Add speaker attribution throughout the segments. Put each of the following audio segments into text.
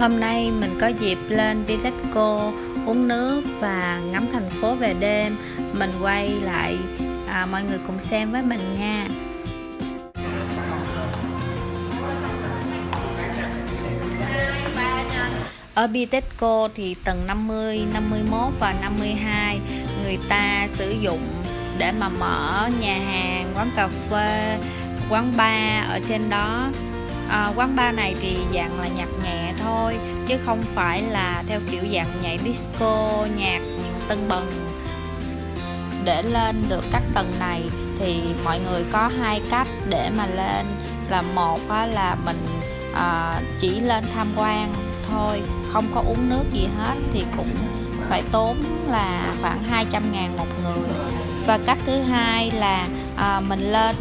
Speaker 1: Hôm nay mình có dịp lên Vitexco uống nước và ngắm thành phố về đêm. Mình quay lại à, mọi người cùng xem với mình nha. Ở Bitexco thì tầng 50, 51 và 52 người ta sử dụng để mà mở nhà hàng, quán cà phê, quán bar ở trên đó à, quán bar này thì dạng là nhạc nhẹ thôi chứ không phải là theo kiểu dạng nhảy disco nhạc tân bần để lên được các tầng này thì mọi người có hai cách để mà lên. Là một là mình à, chỉ lên tham quan thôi không có uống nước gì hết thì cũng phải tốn là khoảng 200 ngàn một người. Và cách thứ hai là à, mình lên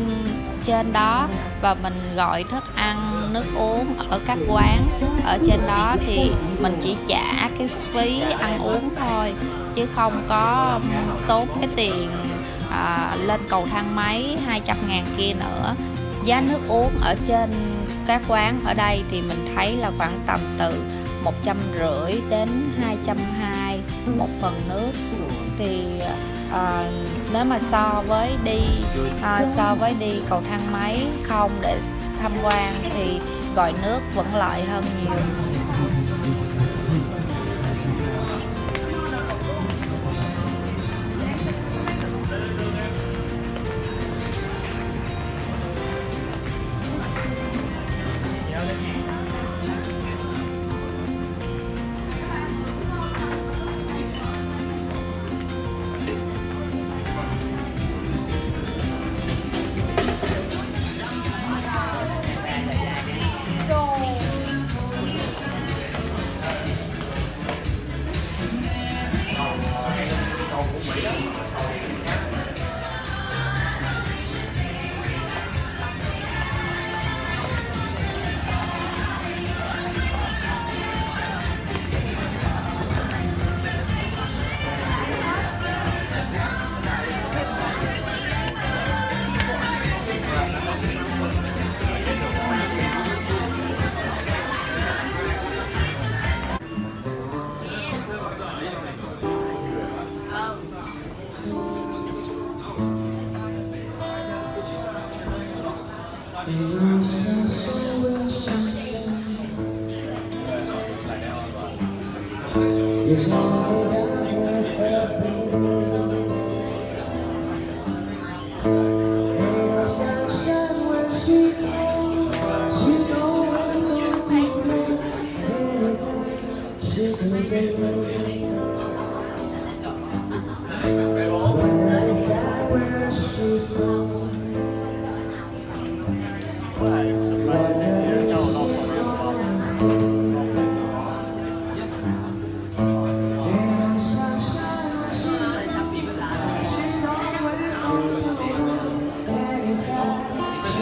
Speaker 1: trên đó và mình gọi thức ăn nước uống ở các quán ở trên đó thì mình chỉ trả cái phí ăn uống thôi chứ không có tốn cái tiền à, lên cầu thang máy 200 ngàn kia nữa. Giá nước uống ở trên các quán ở đây thì mình thấy là khoảng tầm từ một trăm rưỡi đến hai trăm hai một phần nước. Thì à, nếu mà so với đi à, so với đi cầu thang máy không để tham quan thì gọi nước vẫn lợi hơn nhiều. It's all about myself.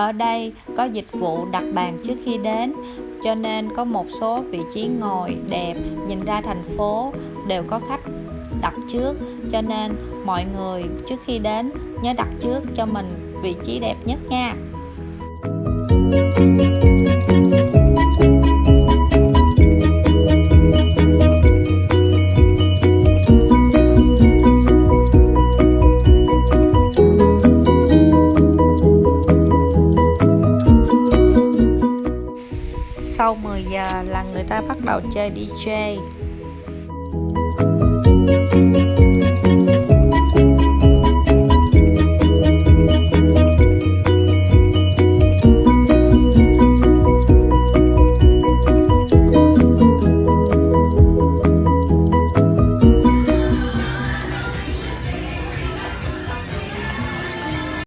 Speaker 1: Ở đây có dịch vụ đặt bàn trước khi đến, cho nên có một số vị trí ngồi đẹp nhìn ra thành phố đều có khách đặt trước, cho nên mọi người trước khi đến nhớ đặt trước cho mình vị trí đẹp nhất nha. giờ là người ta bắt đầu chơi DJ